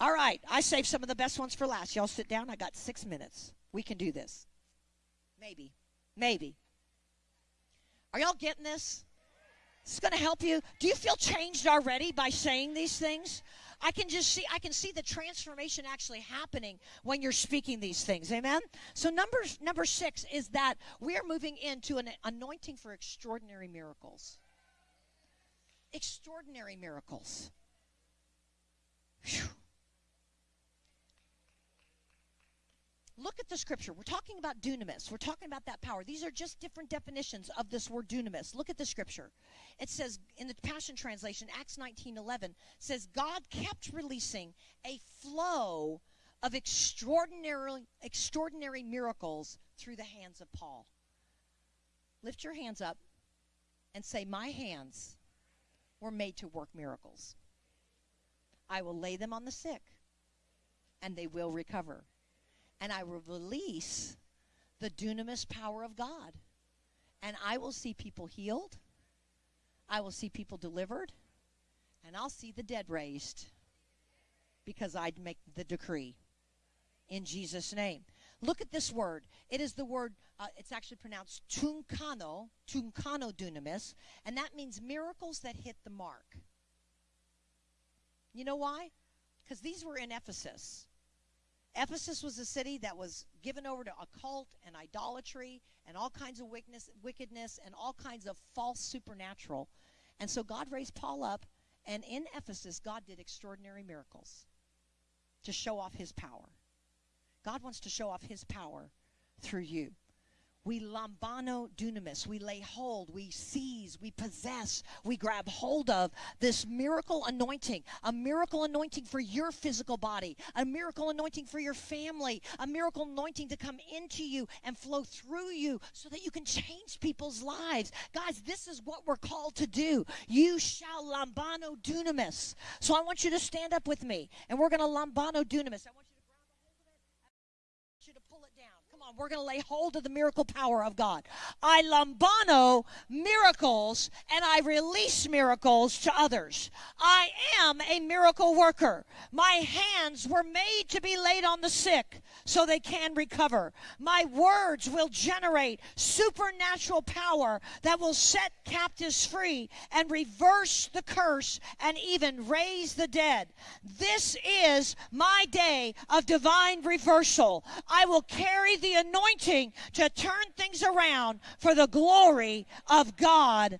All right, I saved some of the best ones for last. Y'all sit down. I got six minutes. We can do this. Maybe. Maybe. Are y'all getting this? This is going to help you. Do you feel changed already by saying these things? I can just see I can see the transformation actually happening when you're speaking these things. Amen. So number number 6 is that we are moving into an anointing for extraordinary miracles. Extraordinary miracles. Whew. Look at the scripture. We're talking about dunamis. We're talking about that power. These are just different definitions of this word dunamis. Look at the scripture. It says in the Passion Translation, Acts 19:11 says God kept releasing a flow of extraordinary extraordinary miracles through the hands of Paul. Lift your hands up and say, "My hands were made to work miracles. I will lay them on the sick, and they will recover." And I will release the dunamis power of God. And I will see people healed. I will see people delivered. And I'll see the dead raised because I'd make the decree in Jesus' name. Look at this word. It is the word, uh, it's actually pronounced tunkano, tunkano dunamis, and that means miracles that hit the mark. You know why? Because these were in Ephesus. Ephesus was a city that was given over to occult and idolatry and all kinds of wickedness, wickedness and all kinds of false supernatural. And so God raised Paul up, and in Ephesus, God did extraordinary miracles to show off his power. God wants to show off his power through you. We lambano dunamis. We lay hold, we seize, we possess, we grab hold of this miracle anointing, a miracle anointing for your physical body, a miracle anointing for your family, a miracle anointing to come into you and flow through you so that you can change people's lives. Guys, this is what we're called to do. You shall lambano dunamis. So I want you to stand up with me and we're going to lambano dunamis. I want on, we're going to lay hold of the miracle power of God. I lambano miracles and I release miracles to others. I am a miracle worker. My hands were made to be laid on the sick so they can recover. My words will generate supernatural power that will set captives free and reverse the curse and even raise the dead. This is my day of divine reversal. I will carry the anointing to turn things around for the glory of God.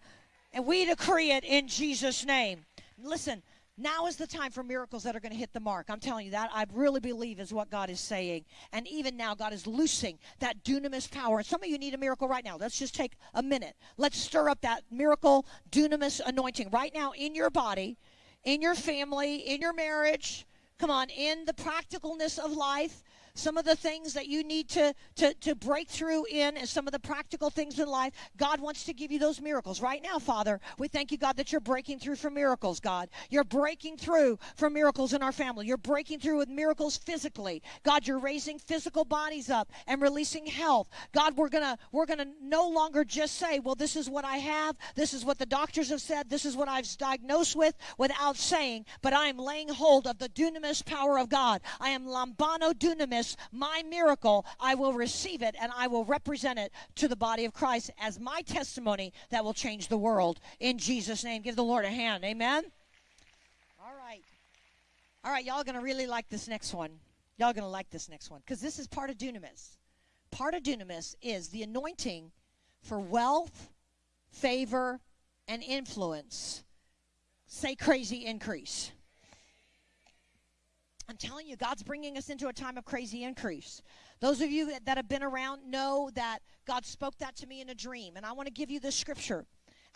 And we decree it in Jesus' name. Listen, now is the time for miracles that are going to hit the mark. I'm telling you that. I really believe is what God is saying. And even now, God is loosing that dunamis power. And some of you need a miracle right now. Let's just take a minute. Let's stir up that miracle dunamis anointing right now in your body, in your family, in your marriage. Come on, in the practicalness of life some of the things that you need to, to, to break through in and some of the practical things in life, God wants to give you those miracles. Right now, Father, we thank you, God, that you're breaking through for miracles, God. You're breaking through for miracles in our family. You're breaking through with miracles physically. God, you're raising physical bodies up and releasing health. God, we're gonna we're gonna no longer just say, well, this is what I have, this is what the doctors have said, this is what I've diagnosed with, without saying, but I am laying hold of the dunamis power of God. I am lambano dunamis my miracle, I will receive it and I will represent it to the body of Christ as my testimony that will change the world. In Jesus' name, give the Lord a hand. Amen. All right. All right, y'all going to really like this next one. Y'all going to like this next one because this is part of dunamis. Part of dunamis is the anointing for wealth, favor, and influence. Say crazy increase. I'm telling you, God's bringing us into a time of crazy increase. Those of you that have been around know that God spoke that to me in a dream. And I want to give you this scripture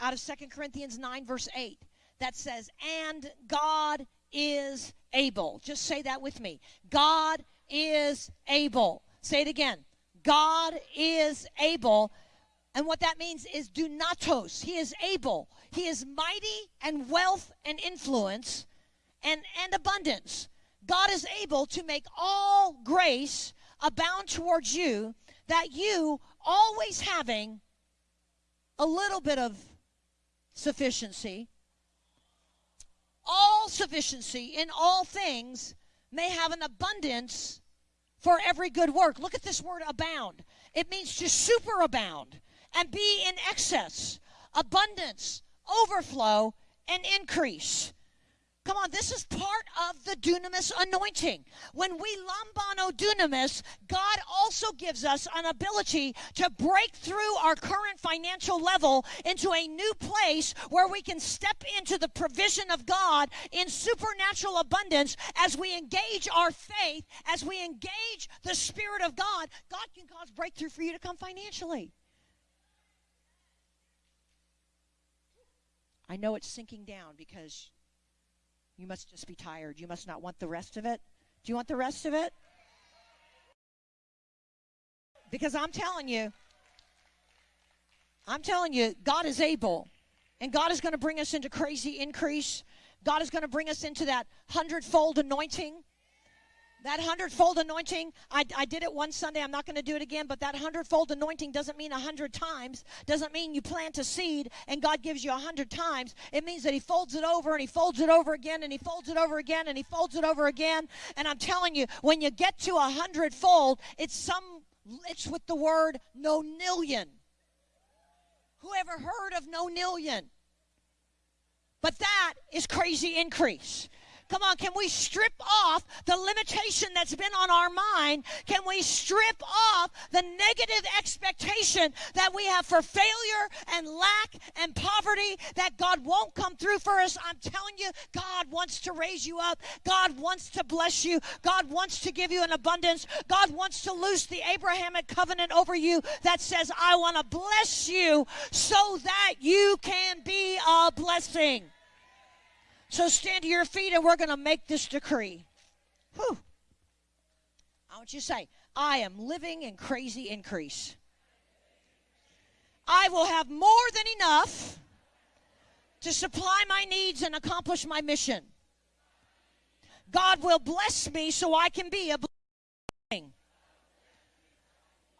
out of Second Corinthians 9, verse 8, that says, And God is able. Just say that with me. God is able. Say it again. God is able. And what that means is dunatos. He is able. He is mighty and wealth and influence and, and abundance. God is able to make all grace abound towards you, that you, always having a little bit of sufficiency, all sufficiency in all things may have an abundance for every good work. Look at this word abound. It means to superabound and be in excess, abundance, overflow, and increase. Come on, this is part of the dunamis anointing. When we lambano dunamis, God also gives us an ability to break through our current financial level into a new place where we can step into the provision of God in supernatural abundance as we engage our faith, as we engage the Spirit of God. God can cause breakthrough for you to come financially. I know it's sinking down because you must just be tired. You must not want the rest of it. Do you want the rest of it? Because I'm telling you, I'm telling you, God is able. And God is going to bring us into crazy increase. God is going to bring us into that hundredfold anointing. That hundredfold anointing, I, I did it one Sunday. I'm not going to do it again, but that hundredfold anointing doesn't mean a hundred times. Doesn't mean you plant a seed and God gives you a hundred times. It means that He folds it over and He folds it over again and He folds it over again and He folds it over again. And I'm telling you, when you get to a hundredfold, it's some, it's with the word nonillion. Who ever heard of nonillion? But that is crazy increase. Come on, can we strip off the limitation that's been on our mind? Can we strip off the negative expectation that we have for failure and lack and poverty that God won't come through for us? I'm telling you, God wants to raise you up. God wants to bless you. God wants to give you an abundance. God wants to loose the Abrahamic covenant over you that says, I want to bless you so that you can be a blessing. So stand to your feet and we're going to make this decree. Whew. I want you to say, I am living in crazy increase. I will have more than enough to supply my needs and accomplish my mission. God will bless me so I can be a blessing.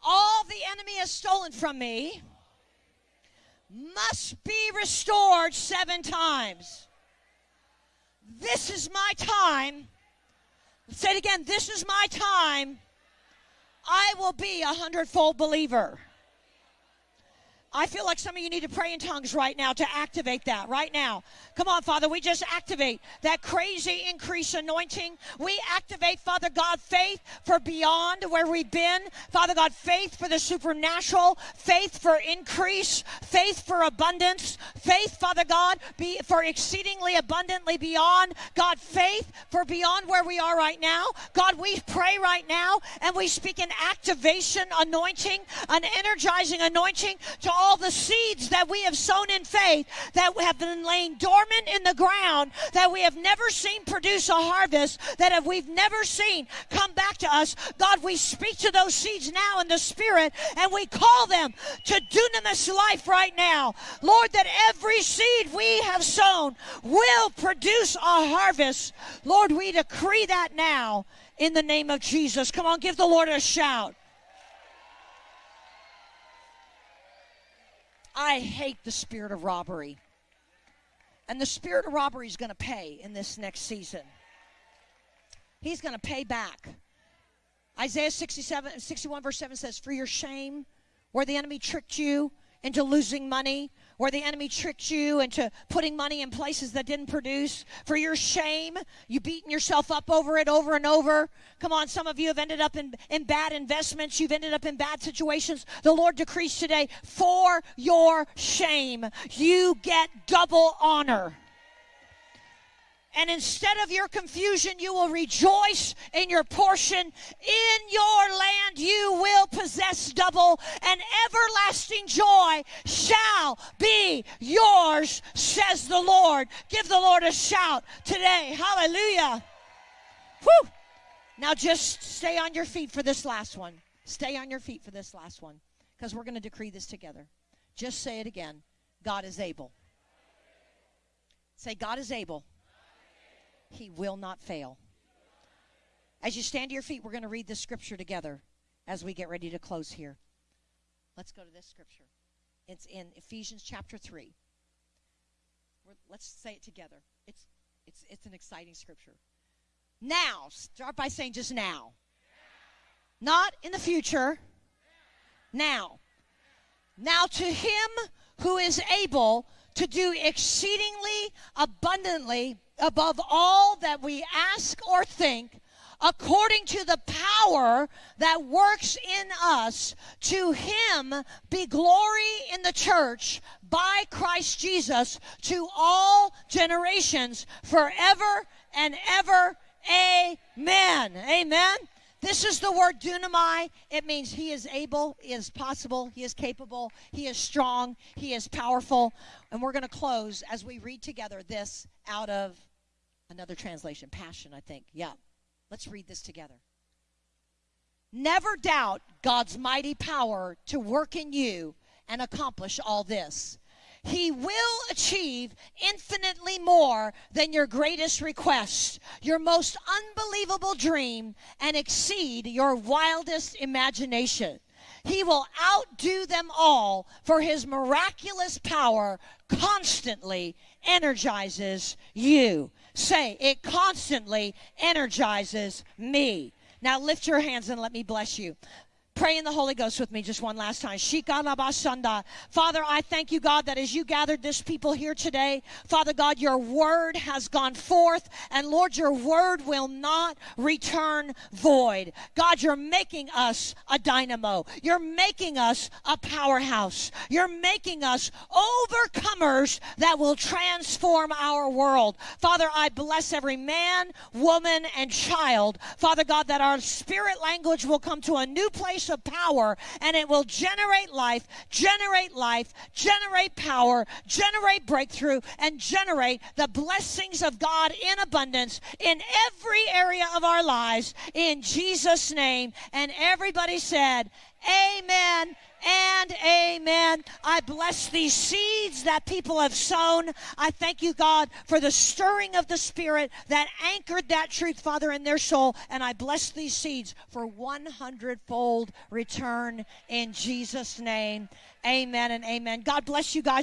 All the enemy has stolen from me must be restored seven times. This is my time. Say it again. This is my time. I will be a hundredfold believer. I feel like some of you need to pray in tongues right now to activate that right now. Come on, Father, we just activate that crazy increase anointing. We activate, Father God, faith for beyond where we've been. Father God, faith for the supernatural, faith for increase, faith for abundance, faith, Father God, be for exceedingly abundantly beyond. God, faith for beyond where we are right now. God, we pray right now and we speak an activation anointing, an energizing anointing to all the seeds that we have sown in faith that have been laying dormant in the ground that we have never seen produce a harvest that have we've never seen come back to us god we speak to those seeds now in the spirit and we call them to dunamis life right now. Lord that every seed we have sown will produce a harvest. Lord we decree that now in the name of jesus. Come on give the lord a shout I hate the spirit of robbery. And the spirit of robbery is going to pay in this next season. He's going to pay back. Isaiah 67, 61, verse 7 says, For your shame, where the enemy tricked you into losing money, where the enemy tricked you into putting money in places that didn't produce. For your shame, you beating yourself up over it over and over. Come on, some of you have ended up in, in bad investments. You've ended up in bad situations. The Lord decrees today, for your shame, you get double honor. And instead of your confusion, you will rejoice in your portion. In your land, you will possess double, and everlasting joy shall be yours, says the Lord. Give the Lord a shout today. Hallelujah. Whew. Now just stay on your feet for this last one. Stay on your feet for this last one because we're going to decree this together. Just say it again God is able. Say, God is able he will not fail. As you stand to your feet, we're going to read this scripture together as we get ready to close here. Let's go to this scripture. It's in Ephesians chapter 3. We're, let's say it together. It's, it's, it's an exciting scripture. Now, start by saying just now. Not in the future. Now. Now to him who is able to do exceedingly abundantly above all that we ask or think according to the power that works in us. To him be glory in the church by Christ Jesus to all generations forever and ever. Amen. Amen. This is the word dunamai. It means he is able, he is possible, he is capable, he is strong, he is powerful. And we're going to close as we read together this out of another translation, Passion, I think. Yeah. Let's read this together. Never doubt God's mighty power to work in you and accomplish all this. He will achieve infinitely more than your greatest request, your most unbelievable dream, and exceed your wildest imagination. He will outdo them all, for his miraculous power constantly energizes you. Say, it constantly energizes me. Now lift your hands and let me bless you. Pray in the Holy Ghost with me just one last time. Father, I thank you, God, that as you gathered this people here today, Father God, your word has gone forth, and Lord, your word will not return void. God, you're making us a dynamo. You're making us a powerhouse. You're making us overcomers that will transform our world. Father, I bless every man, woman, and child. Father God, that our spirit language will come to a new place of power and it will generate life, generate life, generate power, generate breakthrough, and generate the blessings of God in abundance in every area of our lives in Jesus' name. And everybody said, Amen and amen. I bless these seeds that people have sown. I thank you, God, for the stirring of the Spirit that anchored that truth, Father, in their soul. And I bless these seeds for 100 fold return in Jesus' name. Amen and amen. God bless you guys.